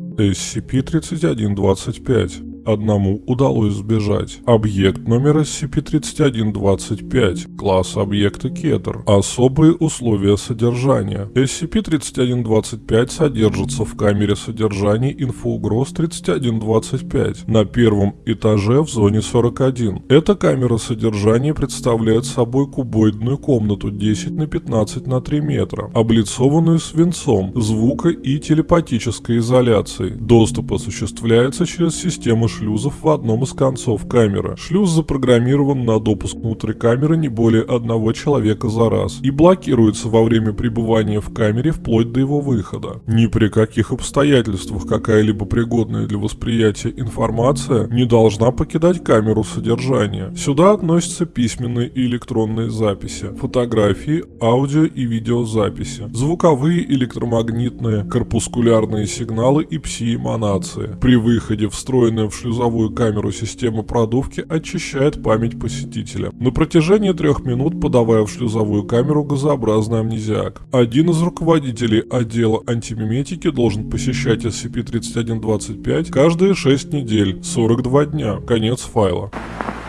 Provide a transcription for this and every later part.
SCP-3125. Одному удалось сбежать. Объект номер SCP-3125. Класс объекта Кетер. Особые условия содержания. SCP-3125 содержится в камере содержания инфоугроз 3125 на первом этаже в зоне 41. Эта камера содержания представляет собой кубоидную комнату 10 на 15 на 3 метра, облицованную свинцом, звука и телепатической изоляцией. Доступ осуществляется через систему шлюзов в одном из концов камеры. Шлюз запрограммирован на допуск внутрь камеры не более одного человека за раз и блокируется во время пребывания в камере вплоть до его выхода. Ни при каких обстоятельствах какая-либо пригодная для восприятия информация не должна покидать камеру содержания. Сюда относятся письменные и электронные записи, фотографии, аудио и видеозаписи, звуковые, электромагнитные, корпускулярные сигналы и пси-эманации. При выходе встроенная в шлюз шлюзовую камеру системы продувки очищает память посетителя. На протяжении трех минут подавая в шлюзовую камеру газообразный амнезиак. Один из руководителей отдела антимиметики должен посещать SCP-3125 каждые 6 недель, 42 дня. Конец файла.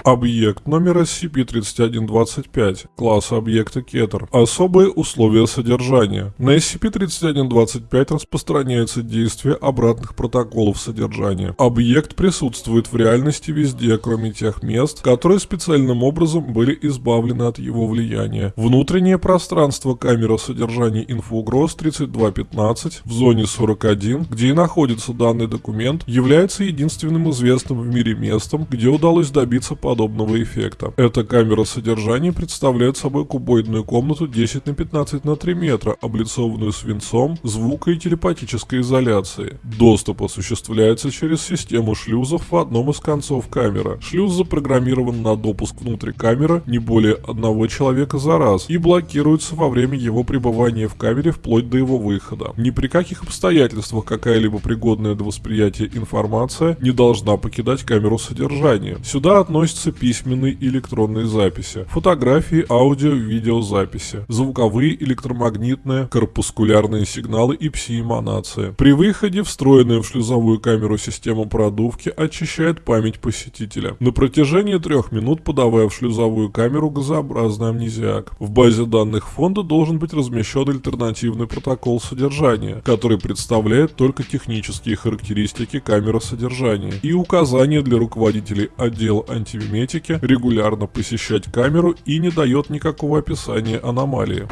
Объект номер SCP-3125, класс объекта Кетер. Особые условия содержания. На SCP-3125 распространяется действие обратных протоколов содержания. Объект присутствует в реальности везде, кроме тех мест, которые специальным образом были избавлены от его влияния. Внутреннее пространство камеры содержания инфоугроз 3215 в зоне 41, где и находится данный документ, является единственным известным в мире местом, где удалось добиться подобного подобного эффекта. Эта камера содержания представляет собой кубоидную комнату 10 на 15 на 3 метра, облицованную свинцом, звука и телепатической изоляцией. Доступ осуществляется через систему шлюзов в одном из концов камеры. Шлюз запрограммирован на допуск внутрь камеры не более одного человека за раз и блокируется во время его пребывания в камере вплоть до его выхода. Ни при каких обстоятельствах какая-либо пригодная для восприятия информация не должна покидать камеру содержания. Сюда относится имеются письменные и электронные записи, фотографии, аудио, видеозаписи, звуковые, электромагнитные, корпускулярные сигналы и пси-эманации. При выходе встроенная в шлюзовую камеру система продувки очищает память посетителя. На протяжении трех минут подавая в шлюзовую камеру газообразный амнезиак. В базе данных фонда должен быть размещен альтернативный протокол содержания, который представляет только технические характеристики камеры содержания и указания для руководителей отдела антивиметрии косметики, регулярно посещать камеру и не дает никакого описания аномалии.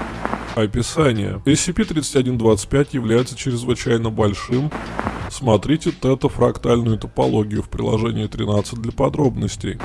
Описание. SCP-3125 является чрезвычайно большим. Смотрите тета-фрактальную топологию в приложении 13 для подробностей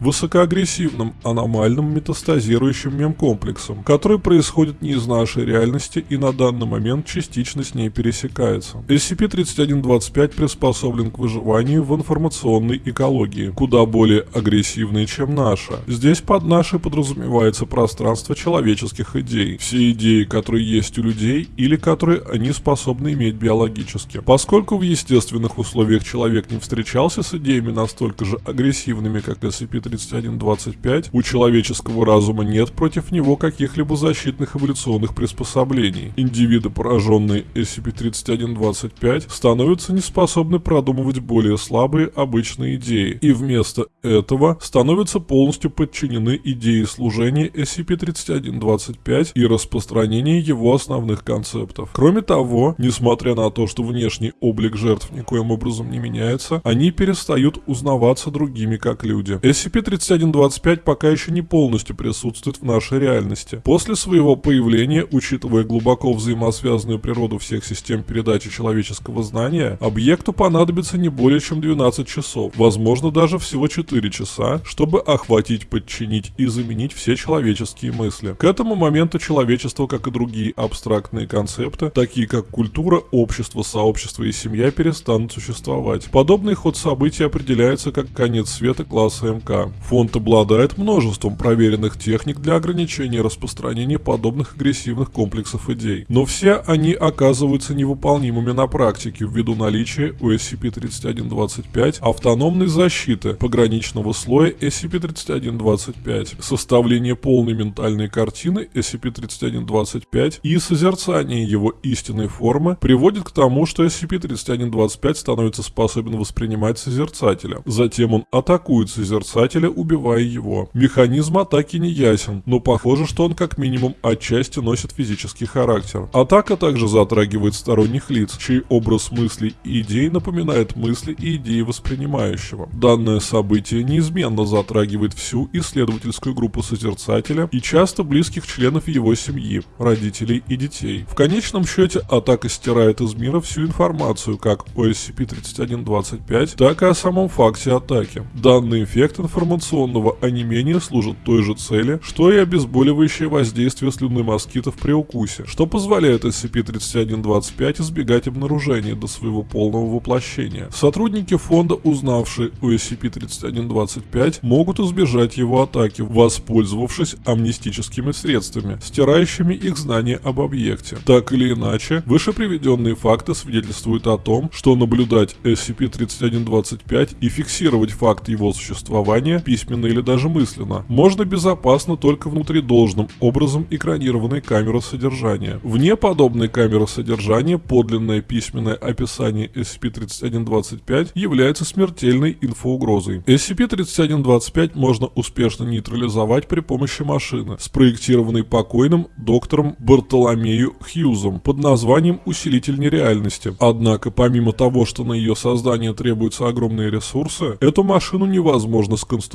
высокоагрессивным, аномальным метастазирующим мемкомплексом, который происходит не из нашей реальности и на данный момент частично с ней пересекается. SCP-3125 приспособлен к выживанию в информационной экологии, куда более агрессивной, чем наша. Здесь под нашей подразумевается пространство человеческих идей. Все идеи, которые есть у людей или которые они способны иметь биологически. Поскольку в естественных условиях человек не встречался с идеями настолько же агрессивными, как SCP 3125 у человеческого разума нет против него каких-либо защитных эволюционных приспособлений. Индивиды, пораженные SCP-3125, становятся неспособны продумывать более слабые обычные идеи, и вместо этого становятся полностью подчинены идее служения SCP-3125 и распространения его основных концептов. Кроме того, несмотря на то, что внешний облик жертв никоим образом не меняется, они перестают узнаваться другими как люди. SCP SCP-3125 пока еще не полностью присутствует в нашей реальности. После своего появления, учитывая глубоко взаимосвязанную природу всех систем передачи человеческого знания, объекту понадобится не более чем 12 часов, возможно даже всего 4 часа, чтобы охватить, подчинить и заменить все человеческие мысли. К этому моменту человечество, как и другие абстрактные концепты, такие как культура, общество, сообщество и семья, перестанут существовать. Подобный ход событий определяется как конец света класса МК. Фонд обладает множеством проверенных техник для ограничения распространения подобных агрессивных комплексов идей, но все они оказываются невыполнимыми на практике ввиду наличия у SCP-3125 автономной защиты пограничного слоя SCP-3125, составление полной ментальной картины SCP-3125 и созерцание его истинной формы приводит к тому, что SCP-3125 становится способен воспринимать созерцателя. Затем он атакует созерцателя, убивая его. Механизм атаки не ясен, но похоже, что он как минимум отчасти носит физический характер. Атака также затрагивает сторонних лиц, чей образ мыслей и идей напоминает мысли и идеи воспринимающего. Данное событие неизменно затрагивает всю исследовательскую группу созерцателя и часто близких членов его семьи, родителей и детей. В конечном счете атака стирает из мира всю информацию как о SCP-3125, так и о самом факте атаки. Данный эффект информационного онемения служит той же цели, что и обезболивающее воздействие слюны москитов при укусе, что позволяет SCP-3125 избегать обнаружения до своего полного воплощения. Сотрудники фонда, узнавшие о SCP-3125, могут избежать его атаки, воспользовавшись амнистическими средствами, стирающими их знания об объекте. Так или иначе, выше приведенные факты свидетельствуют о том, что наблюдать SCP-3125 и фиксировать факт его существования письменно или даже мысленно можно безопасно только внутри должным образом экранированной камеры содержания. Вне подобной камеры содержания подлинное письменное описание SCP-3125 является смертельной инфоугрозой. SCP-3125 можно успешно нейтрализовать при помощи машины, спроектированной покойным доктором Бартоломею Хьюзом под названием «Усилитель нереальности». Однако, помимо того, что на ее создание требуются огромные ресурсы, эту машину невозможно сконструировать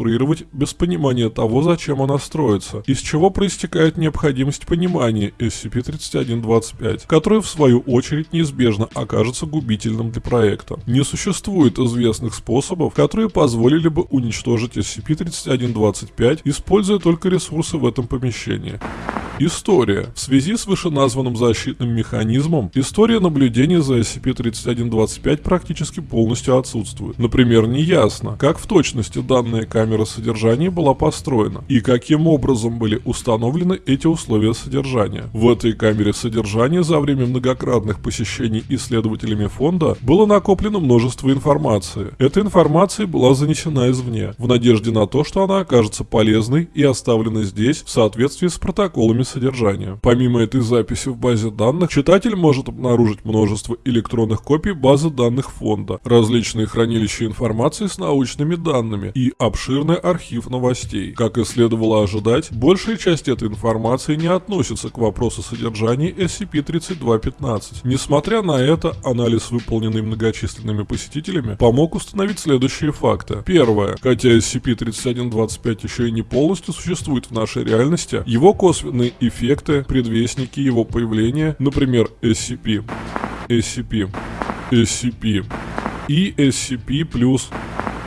без понимания того, зачем она строится, из чего проистекает необходимость понимания SCP-3125, который в свою очередь неизбежно окажется губительным для проекта. Не существует известных способов, которые позволили бы уничтожить SCP-3125, используя только ресурсы в этом помещении. История. В связи с вышеназванным защитным механизмом, история наблюдения за SCP-3125 практически полностью отсутствует. Например, неясно, как в точности данная камера содержания была построена и каким образом были установлены эти условия содержания. В этой камере содержания за время многократных посещений исследователями фонда было накоплено множество информации. Эта информация была занесена извне, в надежде на то, что она окажется полезной и оставлена здесь в соответствии с протоколами содержания. Помимо этой записи в базе данных, читатель может обнаружить множество электронных копий базы данных фонда, различные хранилища информации с научными данными и обширный архив новостей. Как и следовало ожидать, большая часть этой информации не относится к вопросу содержания SCP-3215. Несмотря на это, анализ, выполненный многочисленными посетителями, помог установить следующие факты. Первое. Хотя SCP-3125 еще и не полностью существует в нашей реальности, его косвенные эффекты, предвестники его появления, например, SCP, SCP, SCP и SCP+,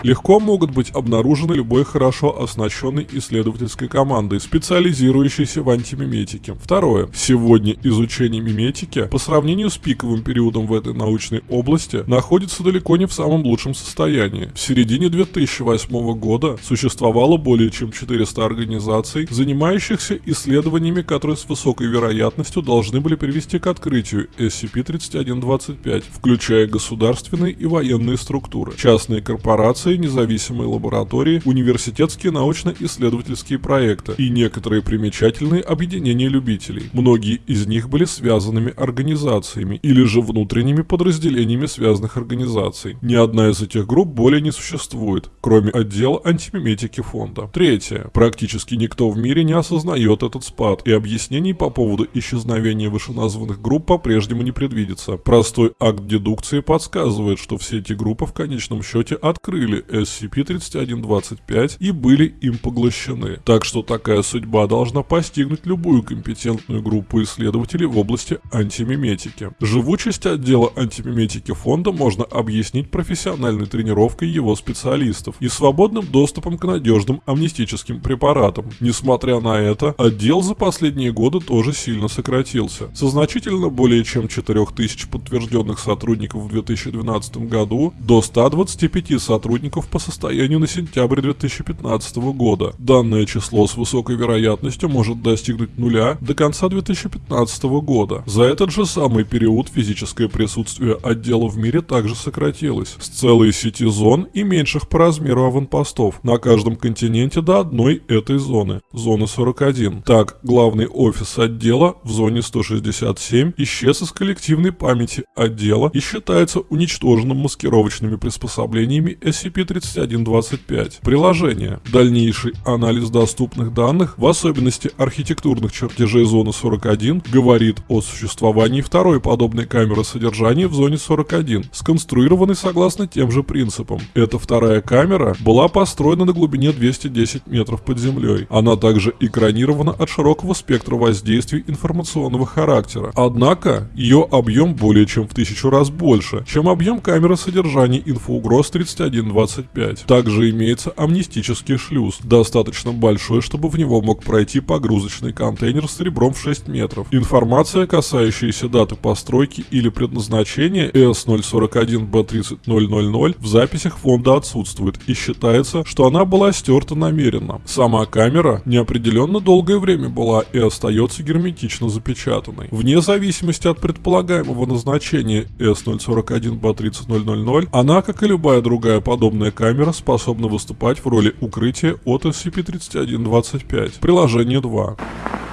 легко могут быть обнаружены любой хорошо оснащенной исследовательской командой, специализирующейся в антимиметике. Второе. Сегодня изучение миметики по сравнению с пиковым периодом в этой научной области находится далеко не в самом лучшем состоянии. В середине 2008 года существовало более чем 400 организаций, занимающихся исследованиями, которые с высокой вероятностью должны были привести к открытию SCP-3125, включая государственные и военные структуры, частные корпорации, крупные независимые лаборатории, университетские научно-исследовательские проекты и некоторые примечательные объединения любителей. Многие из них были связанными организациями или же внутренними подразделениями связанных организаций. Ни одна из этих групп более не существует, кроме отдела антимиметики фонда. Третье. Практически никто в мире не осознает этот спад, и объяснений по поводу исчезновения вышеназванных групп по-прежнему не предвидится. Простой акт дедукции подсказывает, что все эти группы в конечном счете открыли SCP-3125 и были им поглощены. Так что такая судьба должна постигнуть любую компетентную группу исследователей в области антимиметики. Живучесть отдела антимиметики фонда можно объяснить профессиональной тренировкой его специалистов и свободным доступом к надежным амнистическим препаратам. Несмотря на это, отдел за последние годы тоже сильно сократился. Со значительно более чем 4000 подтвержденных сотрудников в 2012 году до 125 сотрудников сотрудников по состоянию на сентябрь 2015 года. Данное число с высокой вероятностью может достигнуть нуля до конца 2015 года. За этот же самый период физическое присутствие отдела в мире также сократилось, с целой сети зон и меньших по размеру аванпостов на каждом континенте до одной этой зоны, зоны 41. Так, главный офис отдела в зоне 167 исчез из коллективной памяти отдела и считается уничтоженным маскировочными приспособлениями SCP-3125. Приложение. Дальнейший анализ доступных данных, в особенности архитектурных чертежей зоны 41, говорит о существовании второй подобной камеры содержания в зоне 41, сконструированной согласно тем же принципам. Эта вторая камера была построена на глубине 210 метров под землей. Она также экранирована от широкого спектра воздействий информационного характера. Однако, ее объем более чем в тысячу раз больше, чем объем камеры содержания инфоугроз 3125. Также имеется амнистический шлюз, достаточно большой, чтобы в него мог пройти погрузочный контейнер с ребром в 6 метров. Информация, касающаяся даты постройки или предназначения S041B30000 в записях фонда отсутствует и считается, что она была стерта намеренно. Сама камера неопределенно долгое время была и остается герметично запечатанной. Вне зависимости от предполагаемого назначения S041B30000, она, как и любая другая подобная камера, способна выступать в роли укрытия от SCP-3125. Приложение 2.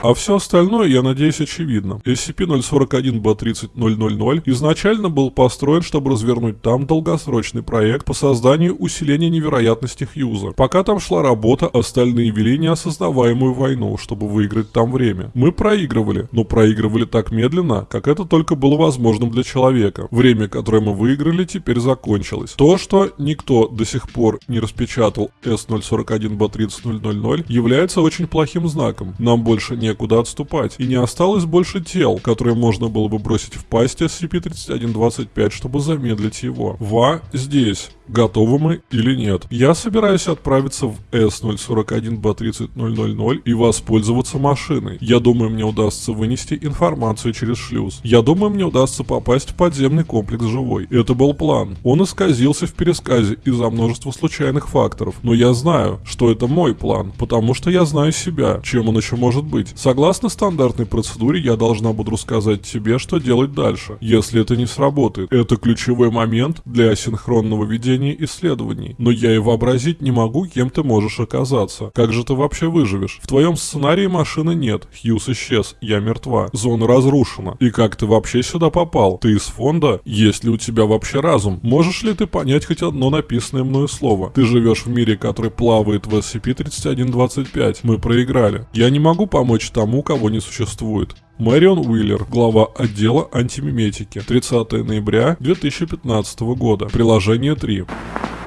А все остальное, я надеюсь, очевидно. SCP-041-B30000 изначально был построен, чтобы развернуть там долгосрочный проект по созданию усиления невероятности Хьюза. Пока там шла работа, остальные вели неосознаваемую войну, чтобы выиграть там время. Мы проигрывали, но проигрывали так медленно, как это только было возможным для человека. Время, которое мы выиграли, теперь закончилось. То, что никто до сих пор не распечатал S041-B30000, является очень плохим знаком. Нам больше не некуда отступать, и не осталось больше тел, которые можно было бы бросить в пасть SCP-3125, чтобы замедлить его. Ва здесь. Готовы мы или нет? Я собираюсь отправиться в S041B30000 и воспользоваться машиной. Я думаю, мне удастся вынести информацию через шлюз. Я думаю, мне удастся попасть в подземный комплекс живой. Это был план. Он исказился в пересказе из-за множества случайных факторов. Но я знаю, что это мой план, потому что я знаю себя, чем он еще может быть. Согласно стандартной процедуре, я должна буду рассказать тебе, что делать дальше, если это не сработает. Это ключевой момент для асинхронного ведения ведения исследований, но я и вообразить не могу, кем ты можешь оказаться. Как же ты вообще выживешь? В твоем сценарии машины нет, Хьюз исчез, я мертва, зона разрушена. И как ты вообще сюда попал? Ты из фонда? Есть ли у тебя вообще разум? Можешь ли ты понять хоть одно написанное мною слово? Ты живешь в мире, который плавает в SCP-3125. Мы проиграли. Я не могу помочь тому, кого не существует. Мэрион Уиллер, глава отдела антимиметики, 30 ноября 2015 года, приложение 3.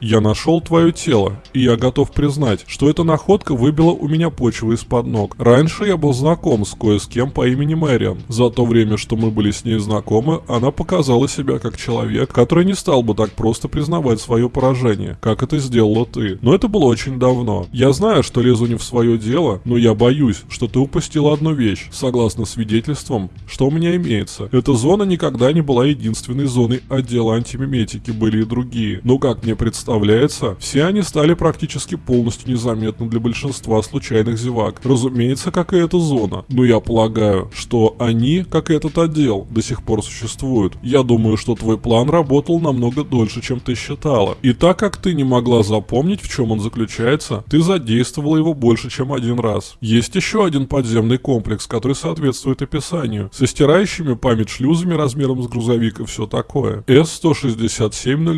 Я нашел твое тело, и я готов признать, что эта находка выбила у меня почву из-под ног. Раньше я был знаком с кое с кем по имени Мэриан. За то время, что мы были с ней знакомы, она показала себя как человек, который не стал бы так просто признавать свое поражение, как это сделала ты. Но это было очень давно. Я знаю, что лезу не в свое дело, но я боюсь, что ты упустила одну вещь. Согласно свидетельствам, что у меня имеется. Эта зона никогда не была единственной зоной отдела антимиметики, были и другие. Но как мне представляется, представляется, все они стали практически полностью незаметны для большинства случайных зевак. Разумеется, как и эта зона. Но я полагаю, что они, как и этот отдел, до сих пор существуют. Я думаю, что твой план работал намного дольше, чем ты считала. И так как ты не могла запомнить, в чем он заключается, ты задействовала его больше, чем один раз. Есть еще один подземный комплекс, который соответствует описанию, со стирающими память шлюзами размером с грузовик и все такое. S-167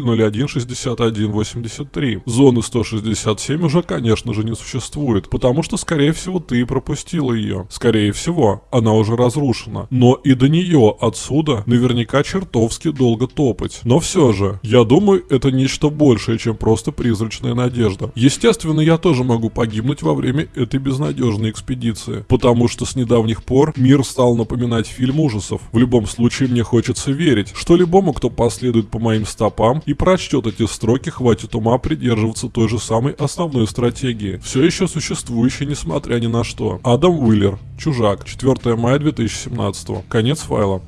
001 61 183. Зоны 167 уже, конечно же, не существует, потому что, скорее всего, ты пропустила ее. Скорее всего, она уже разрушена. Но и до нее отсюда наверняка чертовски долго топать. Но все же, я думаю, это нечто большее, чем просто призрачная надежда. Естественно, я тоже могу погибнуть во время этой безнадежной экспедиции, потому что с недавних пор мир стал напоминать фильм ужасов. В любом случае, мне хочется верить, что любому, кто последует по моим стопам и прочтет эти строки, хватит хватит ума придерживаться той же самой основной стратегии, все еще существующей несмотря ни на что. Адам Уиллер, Чужак, 4 мая 2017, конец файла.